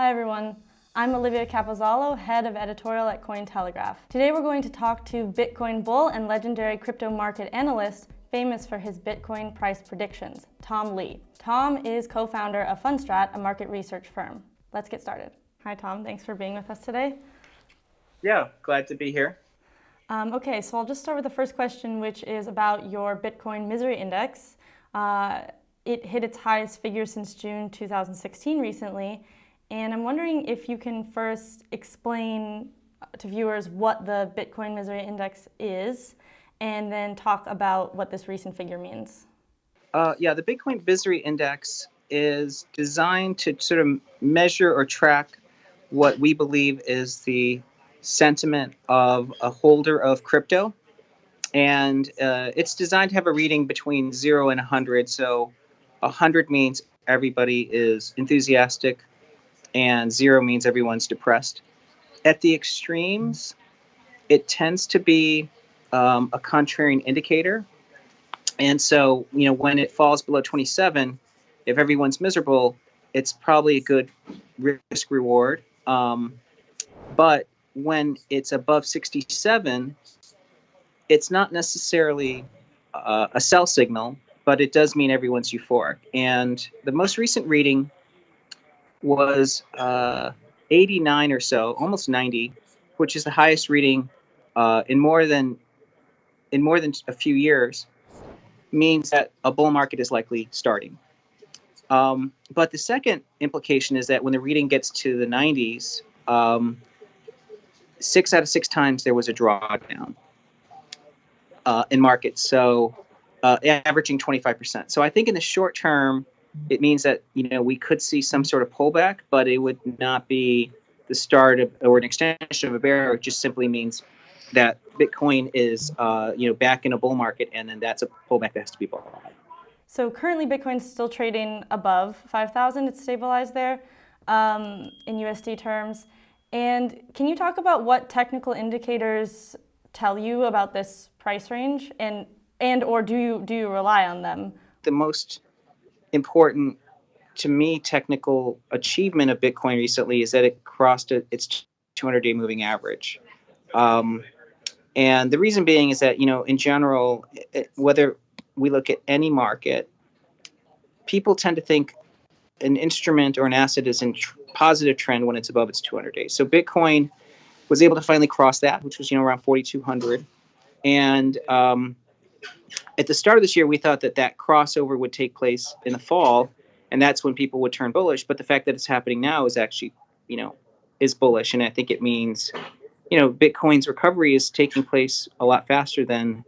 Hi everyone. I'm Olivia Capozzalo, head of editorial at Cointelegraph. Today we're going to talk to Bitcoin bull and legendary crypto market analyst famous for his Bitcoin price predictions, Tom Lee. Tom is co-founder of Fundstrat, a market research firm. Let's get started. Hi Tom, thanks for being with us today. Yeah, glad to be here. Um, okay, so I'll just start with the first question, which is about your Bitcoin Misery Index. Uh, it hit its highest figure since June 2016 recently, and I'm wondering if you can first explain to viewers what the Bitcoin Misery Index is, and then talk about what this recent figure means. Uh, yeah, the Bitcoin Misery Index is designed to sort of measure or track what we believe is the sentiment of a holder of crypto. And uh, it's designed to have a reading between 0 and 100. So 100 means everybody is enthusiastic, and 0 means everyone's depressed. At the extremes, it tends to be um, a contrarian indicator. And so, you know, when it falls below 27, if everyone's miserable, it's probably a good risk reward. Um, but when it's above 67, it's not necessarily uh, a sell signal, but it does mean everyone's euphoric. And the most recent reading was uh, 89 or so, almost 90, which is the highest reading uh, in more than in more than a few years, means that a bull market is likely starting. Um, but the second implication is that when the reading gets to the 90s, um, six out of six times there was a drawdown uh, in markets, so uh, averaging 25%. So I think in the short term, it means that you know we could see some sort of pullback, but it would not be the start of or an extension of a bear. It just simply means that Bitcoin is uh, you know back in a bull market, and then that's a pullback that has to be bought. So currently, Bitcoin's still trading above 5,000. It's stabilized there um, in USD terms. And can you talk about what technical indicators tell you about this price range and and or do you do you rely on them? The most important to me technical achievement of Bitcoin recently is that it crossed its 200-day moving average. Um, and the reason being is that you know in general, it, whether we look at any market, people tend to think an instrument or an asset is in tr- positive trend when it's above its 200 days. So Bitcoin was able to finally cross that, which was you know around 4,200. And um, at the start of this year, we thought that that crossover would take place in the fall, and that's when people would turn bullish. But the fact that it's happening now is actually, you know, is bullish, and I think it means, you know, Bitcoin's recovery is taking place a lot faster than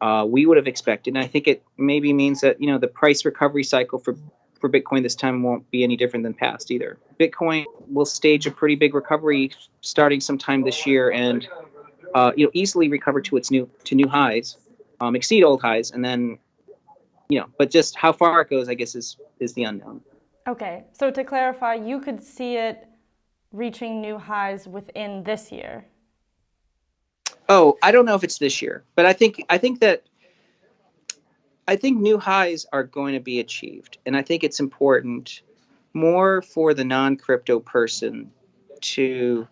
uh, we would have expected. And I think it maybe means that you know the price recovery cycle for for Bitcoin this time won't be any different than past either. Bitcoin will stage a pretty big recovery starting sometime this year and uh, you know easily recover to its new to new highs, um, exceed old highs, and then you know, but just how far it goes, I guess, is is the unknown. Okay, so to clarify, you could see it reaching new highs within this year. Oh, I don't know if it's this year, but I think I think that I think new highs are going to be achieved, and I think it's important more for the non-crypto person to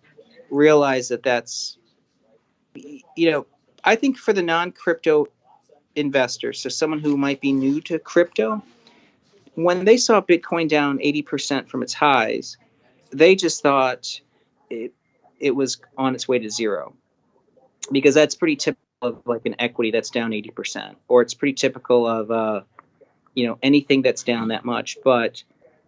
realize that that's you know I think for the non-crypto investor, so someone who might be new to crypto, when they saw Bitcoin down 80% from its highs, they just thought it it was on its way to zero because that's pretty typical of like an equity that's down 80%, or it's pretty typical of, uh, you know, anything that's down that much. But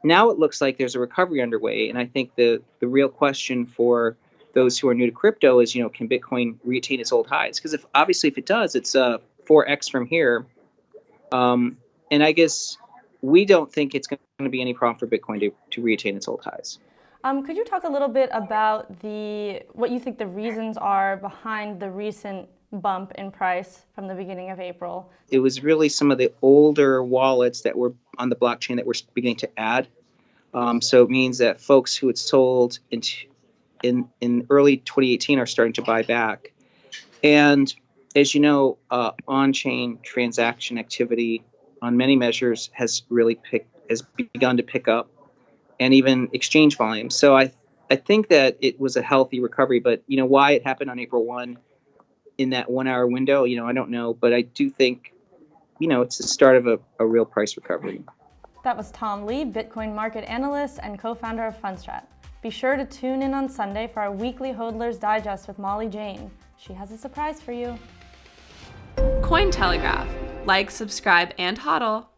now it looks like there's a recovery underway. And I think the, the real question for those who are new to crypto is, you know, can Bitcoin retain its old highs? Because if obviously if it does, it's uh, 4x from here. Um, and I guess we don't think it's going to be any problem for Bitcoin to, to retain its old highs. Um, could you talk a little bit about the what you think the reasons are behind the recent bump in price from the beginning of April. It was really some of the older wallets that were on the blockchain that were beginning to add. Um, so it means that folks who had sold in, in, in early 2018 are starting to buy back. And as you know, uh, on-chain transaction activity on many measures has really picked has begun to pick up. and even exchange volume. So I I think that it was a healthy recovery, but you know why it happened on April one in that one hour window, you know, I don't know, but I do think, you know, it's the start of a, a real price recovery. That was Tom Lee, Bitcoin market analyst and co-founder of Fundstrat. Be sure to tune in on Sunday for our weekly Hodler's Digest with Molly Jane. She has a surprise for you. Cointelegraph. Like, subscribe, and hodl.